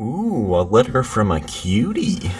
Ooh, a letter from a cutie.